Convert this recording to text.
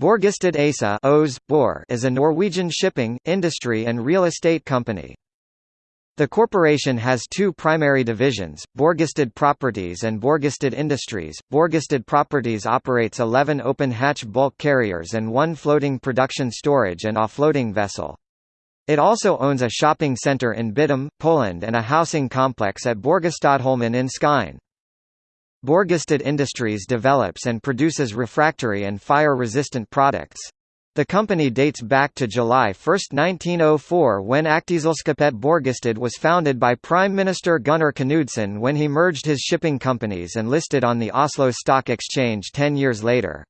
Borgestad ASA is a Norwegian shipping, industry and real estate company. The corporation has two primary divisions, Borgestad Properties and Borgestad Industries. Borgestad Properties operates 11 open-hatch bulk carriers and one floating production storage and offloading vessel. It also owns a shopping centre in Bytom, Poland and a housing complex at Borgestadholmen in Skien. Borgestad Industries develops and produces refractory and fire-resistant products. The company dates back to July 1, 1904 when Aktieselskapet Borgestad was founded by Prime Minister Gunnar Knudsen when he merged his shipping companies and listed on the Oslo Stock Exchange ten years later.